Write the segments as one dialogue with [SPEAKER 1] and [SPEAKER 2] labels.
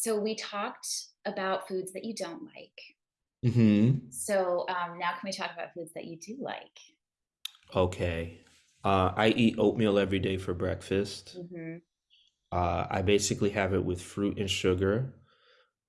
[SPEAKER 1] so we talked about foods that you don't like.
[SPEAKER 2] hmm
[SPEAKER 1] So um, now can we talk about foods that you do like?
[SPEAKER 2] Okay. Uh, I eat oatmeal every day for breakfast.
[SPEAKER 1] hmm
[SPEAKER 2] Uh, I basically have it with fruit and sugar.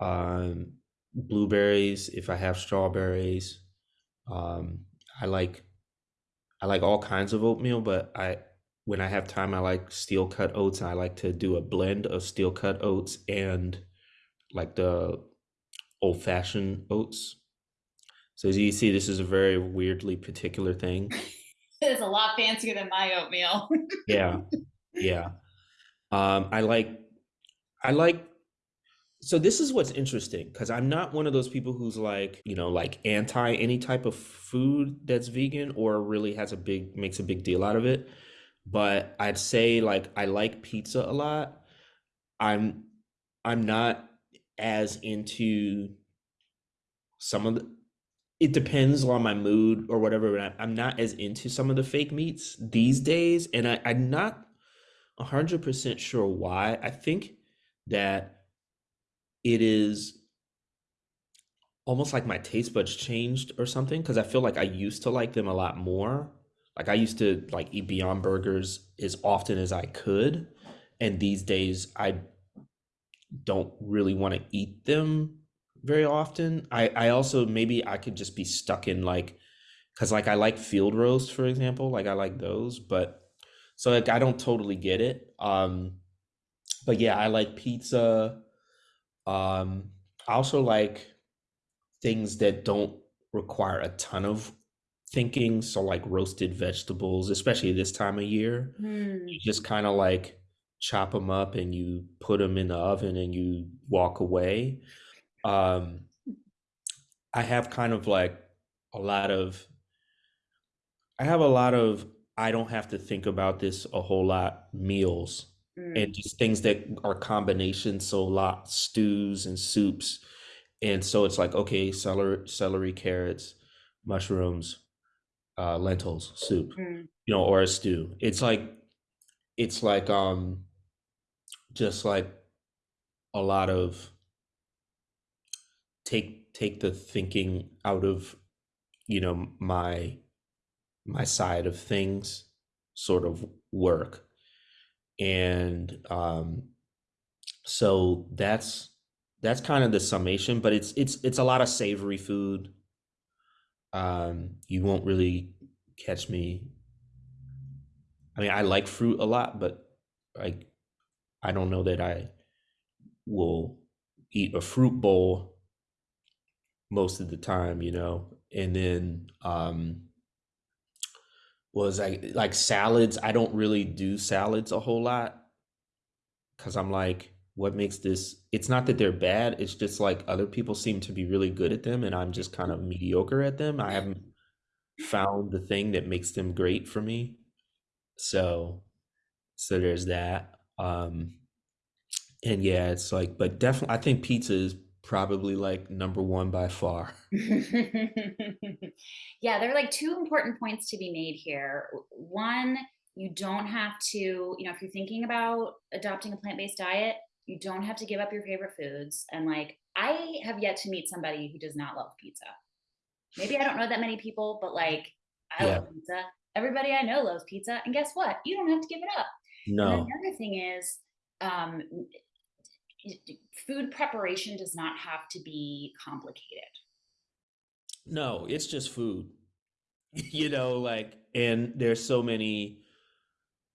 [SPEAKER 2] Um, blueberries, if I have strawberries. Um, I like I like all kinds of oatmeal, but I when I have time, I like steel cut oats, and I like to do a blend of steel cut oats and like the old fashioned oats. So as you see, this is a very weirdly particular thing.
[SPEAKER 1] It's a lot fancier than my oatmeal.
[SPEAKER 2] Yeah, yeah. Um, I like I like so this is what's interesting because I'm not one of those people who's like, you know, like anti any type of food that's vegan or really has a big makes a big deal out of it. But I'd say like I like pizza a lot. I'm I'm not as into some of the it depends on my mood or whatever, but I'm not as into some of the fake meats these days, and I, I'm not 100% sure why. I think that it is almost like my taste buds changed or something because I feel like I used to like them a lot more. Like I used to like eat Beyond Burgers as often as I could, and these days I don't really want to eat them very often. I I also maybe I could just be stuck in like because like I like field roast for example, like I like those, but so like I don't totally get it. Um, but yeah, I like pizza. Um, I also like things that don't require a ton of thinking. So like roasted vegetables, especially this time of year,
[SPEAKER 1] Hmm.
[SPEAKER 2] you just kind of like chop them up and you put them in the oven and you walk away. Um, I have kind of like a lot of, I have a lot of, I don't have to think about this a whole lot meals
[SPEAKER 1] Mm.
[SPEAKER 2] and just things that are combinations. So a lot stews and soups. And so it's like, okay, celery, celery, carrots, mushrooms, uh, lentils, soup,
[SPEAKER 1] Mm.
[SPEAKER 2] you know, or a stew. It's like, it's like, um, just like a lot of take, take the thinking out of, you know, my, my side of things sort of work. And, um, So that's that's kind of the summation, but it's it's it's a lot of savory food. Um, you won't really catch me. I mean, I like fruit a lot, but like I don't know that I will eat a fruit bowl most of the time, you know. And then um was like like salads, I don't really do salads a whole lot because I'm like, what makes this? It's not that they're bad. It's just like other people seem to be really good at them, and I'm just kind of mediocre at them. I haven't found the thing that makes them great for me. So, so there's that. Um, and yeah, it's like, but definitely, I think pizza is probably like number one by far.
[SPEAKER 1] Yeah, there are like two important points to be made here. One, you don't have to, you know, if you're thinking about adopting a plant-based diet, you don't have to give up your favorite foods. And like, I have yet to meet somebody who does not love pizza. Maybe I don't know that many people, but like, I
[SPEAKER 2] Yeah.
[SPEAKER 1] love pizza. Everybody I know loves pizza. And guess what? You don't have to give it up. And
[SPEAKER 2] No,
[SPEAKER 1] the other thing is, um, food preparation does not have to be complicated.
[SPEAKER 2] no, it's just food. You know, like, and there's so many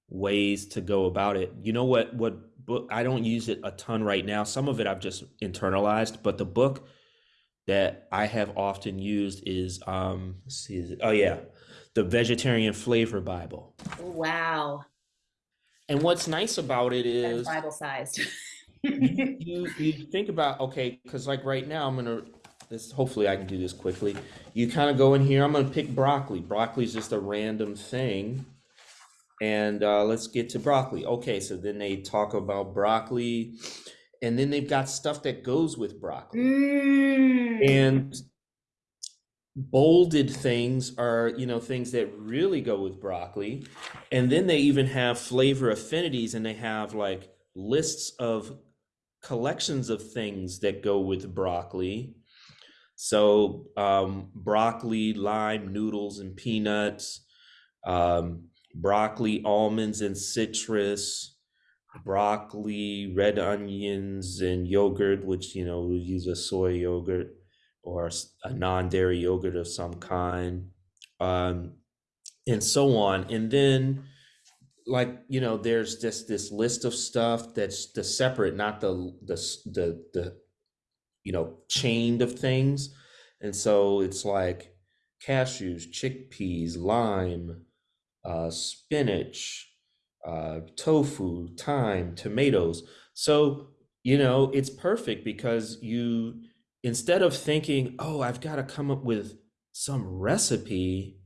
[SPEAKER 2] ways to go about it. You know what what book I don't use it a ton right now. Some of it I've just internalized, but the book that I have often used is um let's see is it, oh yeah, the Vegetarian Flavor Bible.
[SPEAKER 1] Wow.
[SPEAKER 2] And what's nice about it
[SPEAKER 1] is
[SPEAKER 2] is
[SPEAKER 1] Bible sized.
[SPEAKER 2] you you you think about okay, because like right now I'm gonna this hopefully I can do this quickly. You kind of go in here, I'm gonna pick broccoli. Broccoli is just a random thing. And uh, let's get to broccoli. Okay, so then they talk about broccoli, and then they've got stuff that goes with broccoli.
[SPEAKER 1] Mm.
[SPEAKER 2] And bolded things are, you know, things that really go with broccoli. And then they even have flavor affinities, and they have like lists of collections of things that go with broccoli. So um, broccoli, lime, noodles, and peanuts, um, broccoli, almonds, and citrus, broccoli, red onions, and yogurt, which you know we use a soy yogurt or a non-dairy yogurt of some kind, um, and so on. And then like you know there's just this list of stuff that's the separate not the the the the you know chained of things and so it's like cashews chickpeas lime uh, spinach uh, tofu thyme tomatoes so you know it's perfect because you instead of thinking oh i've got to come up with some recipe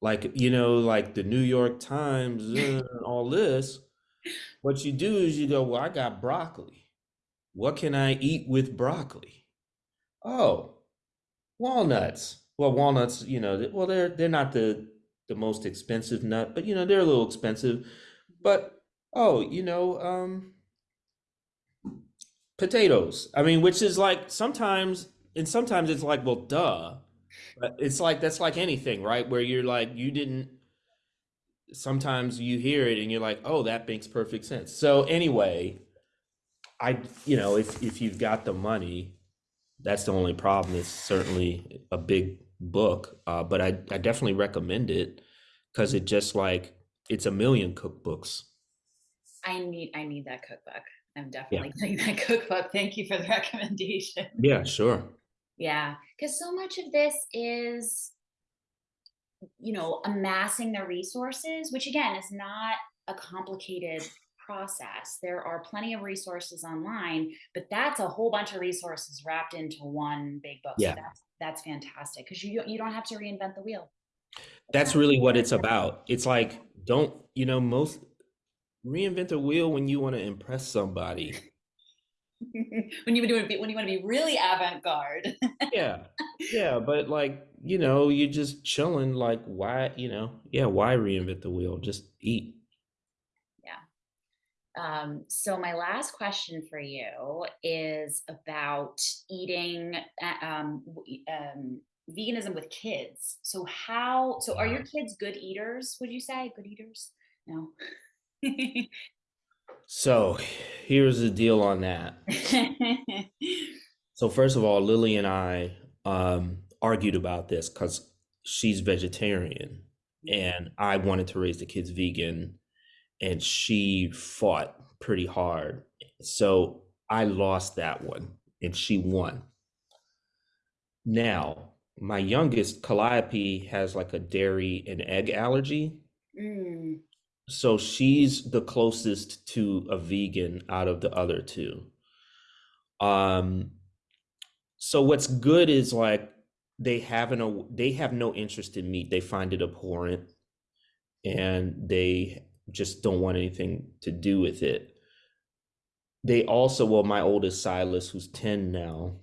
[SPEAKER 2] like you know like the new york times and all this what you do is you go well i got broccoli. What can i eat with broccoli? Oh walnuts. Well walnuts you know well they're they're not the the most expensive nut but you know they're a little expensive. But oh you know um potatoes i mean which is like sometimes and sometimes it's like well duh but it's like that's like anything, right? Where you're like you didn't sometimes you hear it and you're like, "Oh, that makes perfect sense." So anyway, I you know, if if you've got the money, that's the only problem. It's certainly a big book, uh, but I I definitely recommend it because it just like it's a million cookbooks.
[SPEAKER 1] I need I need that cookbook. I'm
[SPEAKER 2] Yeah.
[SPEAKER 1] definitely getting that cookbook. Thank you for the recommendation.
[SPEAKER 2] Yeah, sure.
[SPEAKER 1] Yeah, because so much of this is, you know, amassing the resources, which again is not a complicated process. There are plenty of resources online, but that's a whole bunch of resources wrapped into one big book. So
[SPEAKER 2] Yeah.
[SPEAKER 1] that's that's fantastic because you you don't have to reinvent the wheel. It's
[SPEAKER 2] That's really what it's about. It's like don't, you know, most reinvent a wheel when you want to impress somebody.
[SPEAKER 1] when you when you want to be really avant-garde.
[SPEAKER 2] Yeah. Yeah, but like, you know, you're just chilling, like why, you know, yeah, why reinvent the wheel? Just eat.
[SPEAKER 1] Yeah. Um, so my last question for you is about eating, um, um, veganism with kids. So how, so are your kids good eaters, would you say? Good eaters? No.
[SPEAKER 2] So here's the deal on that. So first of all, Lily and I um argued about this because she's vegetarian and I wanted to raise the kids vegan and she fought pretty hard. So I lost that one and she won. Now, my youngest, Calliope, has like a dairy and egg allergy.
[SPEAKER 1] Mm,
[SPEAKER 2] So she's the closest to a vegan out of the other two. Um, so what's good is like they have an they have no interest in meat. They find it abhorrent and they just don't want anything to do with it. They also, well, my oldest Silas, who's 10 now,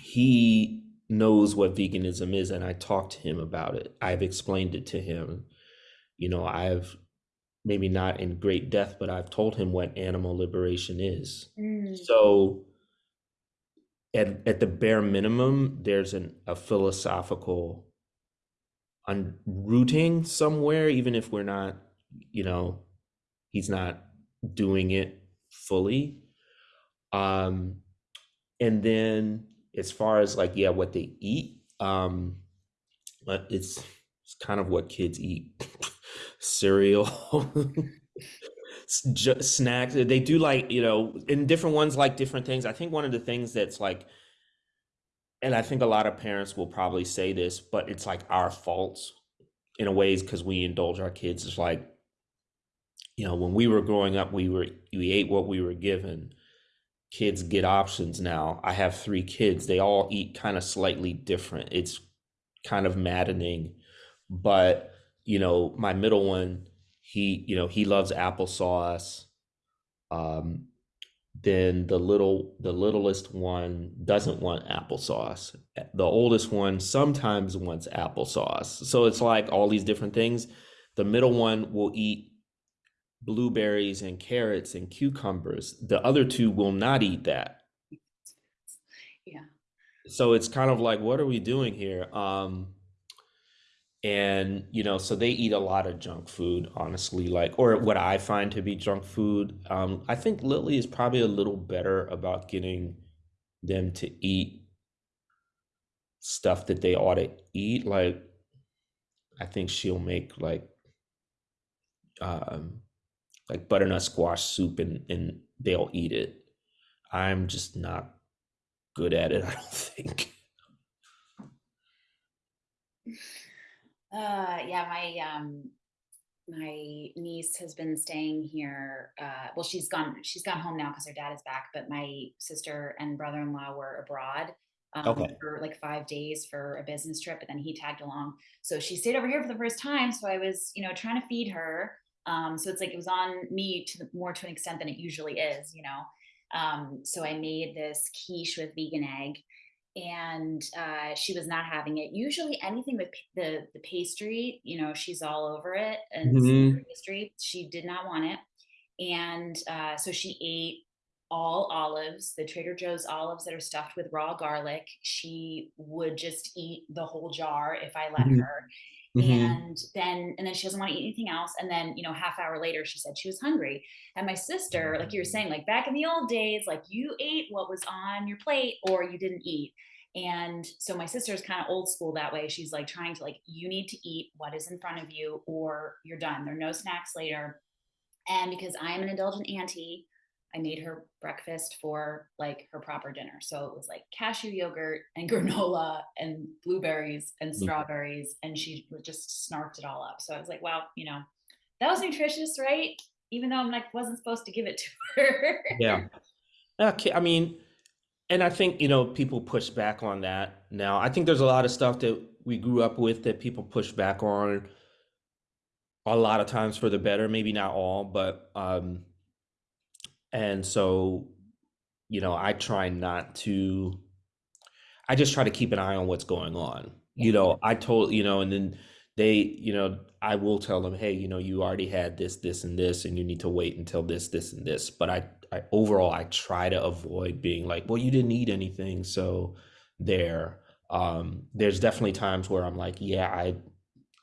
[SPEAKER 2] he knows what veganism is, and I talked to him about it. I've explained it to him. You know, I've maybe not in great depth, but I've told him what animal liberation is.
[SPEAKER 1] mm,
[SPEAKER 2] So at at the bare minimum, there's an a philosophical unrooting somewhere, even if we're not, you know, he's not doing it fully. Um, and then as far as like, yeah, what they eat, um, but it's it's kind of what kids eat. Cereal, snacks. They do like, you know, and different ones like different things. I think one of the things that's like, and I think a lot of parents will probably say this, but it's like our faults in a ways because we indulge our kids. It's like, you know, when we were growing up, we were we ate what we were given. Kids get options now. I have three kids. They all eat kind of slightly different. It's kind of maddening, but you know, my middle one, he, you know, he loves applesauce. Um, then the little the littlest one doesn't want applesauce. The oldest one sometimes wants applesauce. So it's like all these different things. The middle one will eat blueberries and carrots and cucumbers. The other two will not eat that.
[SPEAKER 1] Yeah.
[SPEAKER 2] So it's kind of like, what are we doing here? Um, and you know, so they eat a lot of junk food, honestly, like, or what I find to be junk food. Um, I think Lily is probably a little better about getting them to eat stuff that they ought to eat. Like, I think she'll make like um like butternut squash soup and and they'll eat it. I'm just not good at it, I don't think.
[SPEAKER 1] Uh, yeah, my um my niece has been staying here. Uh, well, she's gone. She's gone home now because her dad is back. But my sister and brother-in-law were abroad um,
[SPEAKER 2] Okay.
[SPEAKER 1] for like five days for a business trip, and then he tagged along. So she stayed over here for the first time. So I was, you know, trying to feed her. Um, so it's like it was on me to the, more to an extent than it usually is, you know. Um, so I made this quiche with vegan egg and uh, she was not having it. Usually, anything with the the pastry, you know, she's all over it, and savory
[SPEAKER 2] hmm
[SPEAKER 1] pastry. She did not want it, and uh, so she ate all olives, the Trader Joe's olives that are stuffed with raw garlic. She would just eat the whole jar if I let
[SPEAKER 2] hmm
[SPEAKER 1] her,
[SPEAKER 2] hmm
[SPEAKER 1] and then and then she doesn't want to eat anything else. And then you know, half hour later, she said she was hungry. And my sister, like you were saying, like back in the old days, like you ate what was on your plate or you didn't eat and so my sister's kind of old school that way. She's like trying to like, you need to eat what is in front of you or you're done. There are no snacks later. And because I am an indulgent auntie, I made her breakfast for like her proper dinner. So it was like cashew yogurt and granola and blueberries and strawberries. And she just snarked it all up. So I was like, wow, you know, that was nutritious, right? Even though I'm like, wasn't supposed to give it to her.
[SPEAKER 2] Yeah. Okay. I mean, and I think, you know, people push back on that now. I think there's a lot of stuff that we grew up with that people push back on a lot of times for the better, maybe not all, but um and so, you know, I try not to I just try to keep an eye on what's going on.
[SPEAKER 1] yeah.
[SPEAKER 2] You know, I told, you know, and then they, you know, I will tell them, hey, you know, you already had this, this, and this, and you need to wait until this, this, and this. But I, I overall, I try to avoid being like, well, you didn't eat anything, so there. Um, there's definitely times where I'm like, yeah, I,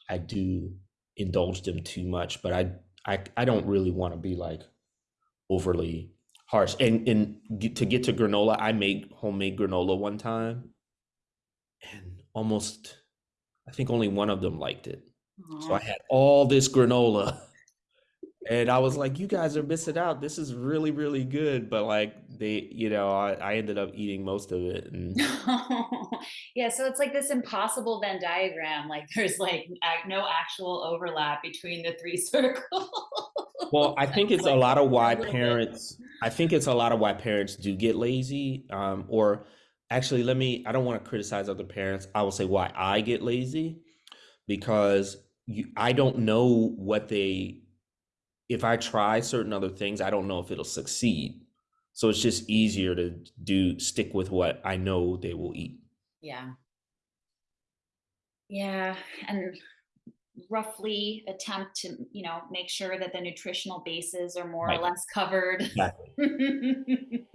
[SPEAKER 2] I do indulge them too much, but I, I, I don't really want to be like overly harsh. And and get, to get to granola, I made homemade granola one time and almost I think only one of them liked it. So I had all this granola and I was like, you guys are missing out. This is really, really good. But like they, you know, I, I ended up eating most of it and
[SPEAKER 1] Yeah, so it's like this impossible Venn diagram. Like there's like no actual overlap between the three circles.
[SPEAKER 2] well, I think it's a lot of why
[SPEAKER 1] bit.
[SPEAKER 2] parents I think it's a lot of why parents do get lazy. Um, or actually let me I don't want to criticize other parents. I will say why I get lazy because you, I don't know what they if I try certain other things, I don't know if it'll succeed. So it's just easier to do stick with what I know they will eat.
[SPEAKER 1] Yeah. Yeah. And roughly attempt to, you know, make sure that the nutritional bases are more or less covered.
[SPEAKER 2] Exactly.